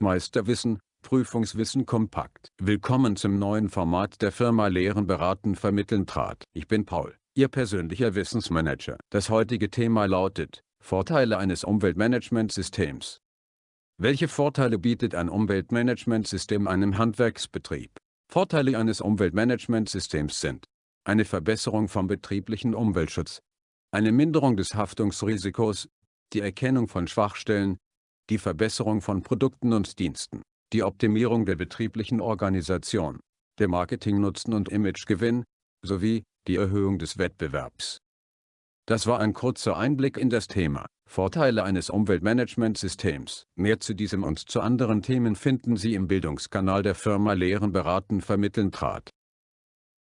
Meisterwissen, Prüfungswissen kompakt. Willkommen zum neuen Format der Firma Lehren beraten vermitteln trat. Ich bin Paul, Ihr persönlicher Wissensmanager. Das heutige Thema lautet, Vorteile eines Umweltmanagementsystems. Welche Vorteile bietet ein Umweltmanagementsystem einem Handwerksbetrieb? Vorteile eines Umweltmanagementsystems sind eine Verbesserung vom betrieblichen Umweltschutz, eine Minderung des Haftungsrisikos, die Erkennung von Schwachstellen, die Verbesserung von Produkten und Diensten, die Optimierung der betrieblichen Organisation, der Marketingnutzen und Imagegewinn, sowie die Erhöhung des Wettbewerbs. Das war ein kurzer Einblick in das Thema Vorteile eines Umweltmanagementsystems. Mehr zu diesem und zu anderen Themen finden Sie im Bildungskanal der Firma Lehren beraten vermitteln trat.